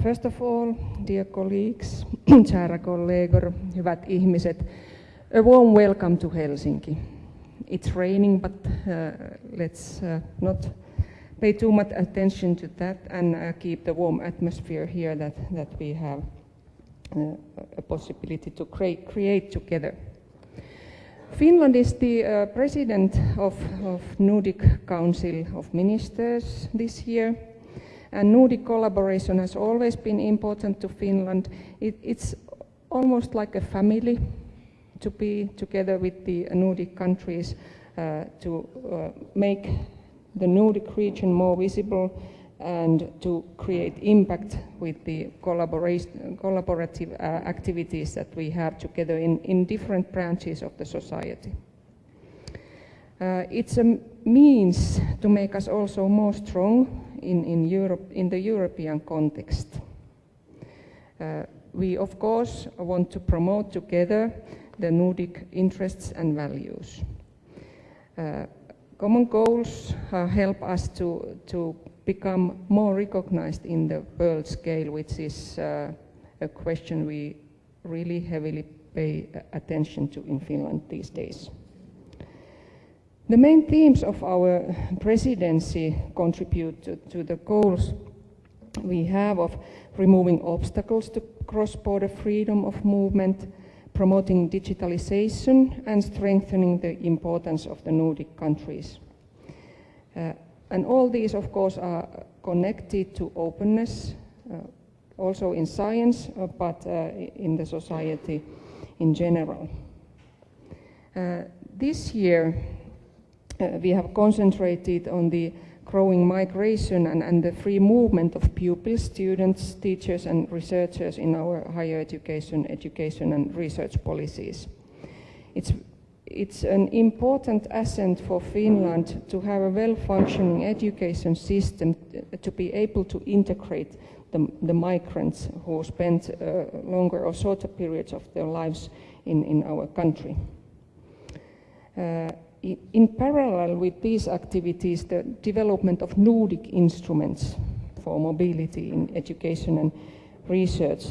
First of all, dear colleagues, kära kollegor, hyvät ihmiset, a warm welcome to Helsinki. It's raining, but uh, let's uh, not pay too much attention to that and uh, keep the warm atmosphere here that, that we have uh, a possibility to create, create together. Finland is the uh, president of, of Nordic Council of Ministers this year, and Nordic collaboration has always been important to Finland. It, it's almost like a family to be together with the Nordic countries uh, to uh, make the Nordic region more visible and to create impact with the collaborative uh, activities that we have together in, in different branches of the society. Uh, it's a means to make us also more strong in, in, Europe, in the European context. Uh, we, of course, want to promote together the Nordic interests and values. Uh, common goals uh, help us to, to become more recognized in the world scale, which is uh, a question we really heavily pay attention to in Finland these days. The main themes of our presidency contribute to, to the goals we have of removing obstacles to cross-border freedom of movement, promoting digitalization and strengthening the importance of the Nordic countries. Uh, and all these, of course, are connected to openness, uh, also in science, uh, but uh, in the society in general. Uh, this year, we have concentrated on the growing migration and, and, the free movement of pupils, students, teachers and researchers in our higher education, education and research policies. It's, it's an important asset for Finland to have a well-functioning education system to be able to integrate the, the migrants who spend uh, longer or shorter periods of their lives in, in our country. Uh, in parallel with these activities, the development of Nordic instruments for mobility in education and research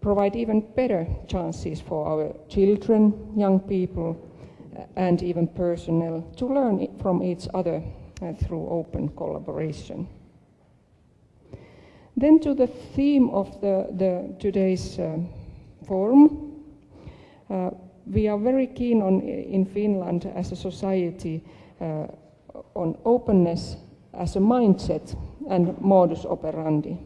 provide even better chances for our children, young people, uh, and even personnel to learn from each other uh, through open collaboration. Then to the theme of the, the today's uh, forum, uh, we are very keen on in Finland as a society uh, on openness as a mindset and modus operandi.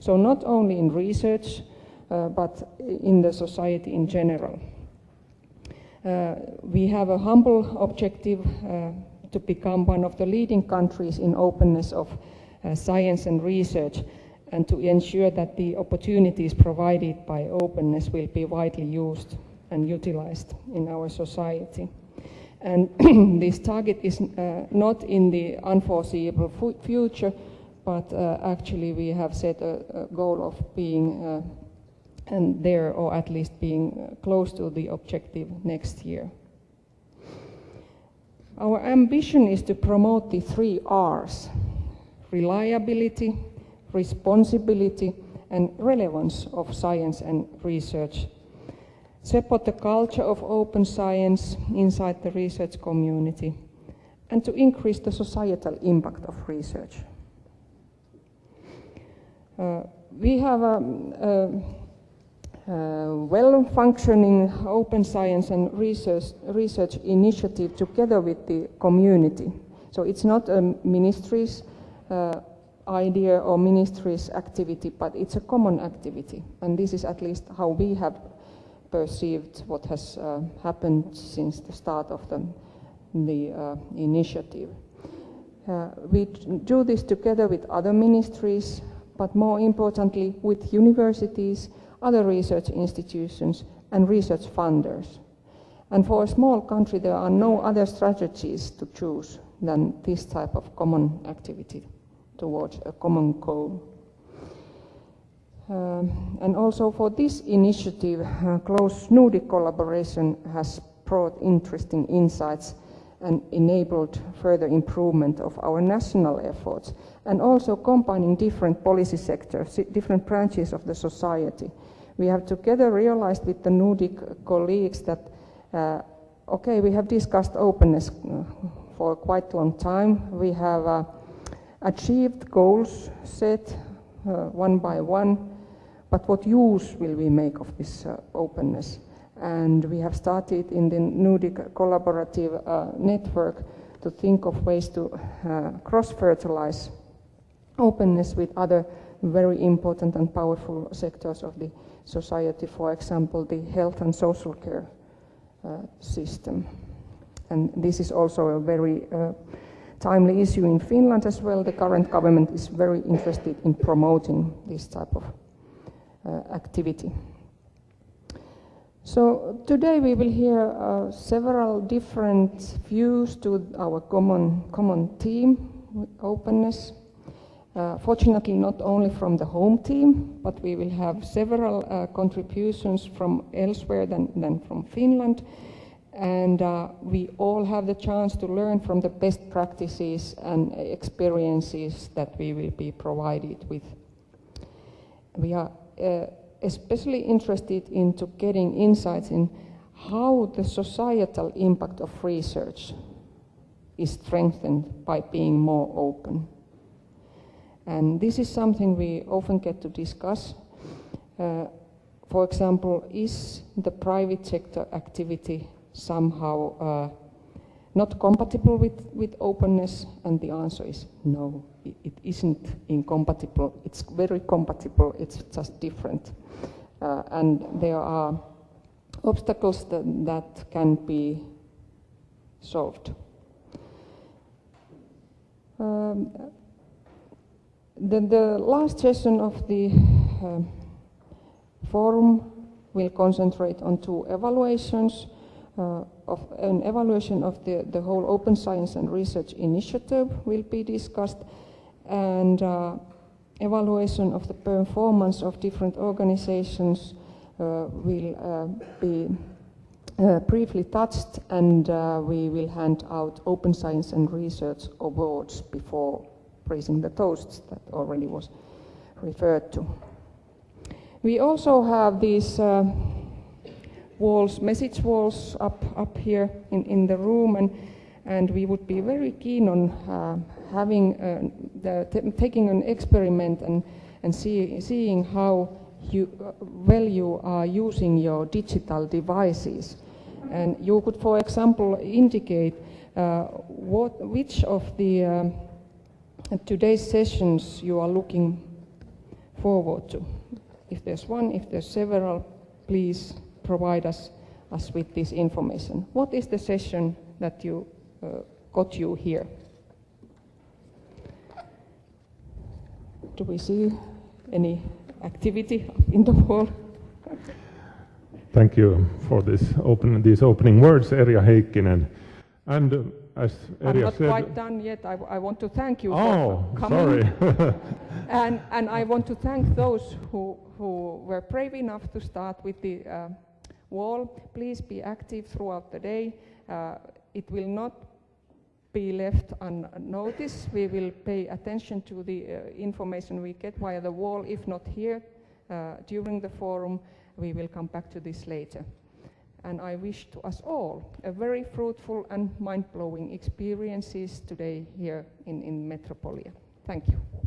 So not only in research, uh, but in the society in general. Uh, we have a humble objective uh, to become one of the leading countries in openness of uh, science and research and to ensure that the opportunities provided by openness will be widely used and utilized in our society. And this target is uh, not in the unforeseeable future, but uh, actually we have set a, a goal of being uh, and there, or at least being uh, close to the objective next year. Our ambition is to promote the three R's, reliability, responsibility, and relevance of science and research support the culture of open science inside the research community, and to increase the societal impact of research. Uh, we have a, a, a well-functioning open science and research, research initiative together with the community. So it's not a ministry's uh, idea or ministry's activity, but it's a common activity. And this is at least how we have perceived what has uh, happened since the start of the, the uh, initiative. Uh, we do this together with other ministries, but more importantly with universities, other research institutions and research funders. And for a small country there are no other strategies to choose than this type of common activity towards a common goal. Um, and also for this initiative, uh, close Nordic collaboration has brought interesting insights and enabled further improvement of our national efforts, and also combining different policy sectors, different branches of the society. We have together realized with the Nordic colleagues that, uh, okay, we have discussed openness uh, for quite a long time. We have uh, achieved goals set uh, one by one, but what use will we make of this uh, openness? And we have started in the Nordic collaborative uh, network to think of ways to cross-fertilize openness with other very important and powerful sectors of the society, for example, the health and social care uh, system. And this is also a very uh, timely issue in Finland as well. The current government is very interested in promoting this type of uh, activity. So today we will hear uh, several different views to our common, common theme, openness. Uh, fortunately, not only from the home team, but we will have several uh, contributions from elsewhere than, than from Finland. And uh, we all have the chance to learn from the best practices and experiences that we will be provided with. We are uh, especially interested into getting insights in how the societal impact of research is strengthened by being more open. And this is something we often get to discuss. Uh, for example, is the private sector activity somehow uh, not compatible with, with openness? And the answer is no, it, isn't incompatible. It's very compatible, it's just different. Uh, and there are obstacles that, that can be solved. Um, the, the last session of the uh, forum will concentrate on two evaluations. Uh, of an evaluation of the, the whole open science and research initiative will be discussed and uh, evaluation of the performance of different organizations uh, will uh, be uh, briefly touched and uh, we will hand out open science and research awards before raising the toasts that already was referred to. We also have these walls, message walls up, up here in, in the room, and, and we would be very keen on uh, having uh, the, taking an experiment and, and see, seeing how you, uh, well you are using your digital devices. And you could, for example, indicate uh, what, which of the um, today's sessions you are looking forward to. If there's one, if there's several, please provide us, us with this information. What is the session that you got you here? Do we see any activity in the wall? Thank you for this open, these opening words, Erja Heikkinen. And uh, as Erja I'm not said, quite done yet. I, I want to thank you oh, for coming. sorry. and, and I want to thank those who, who were brave enough to start with the uh, wall. Please be active throughout the day. Uh, it will not be left unnoticed. We will pay attention to the uh, information we get via the wall. If not here uh, during the forum, we will come back to this later and I wish to us all a very fruitful and mind-blowing experiences today here in, in Metropolia. Thank you.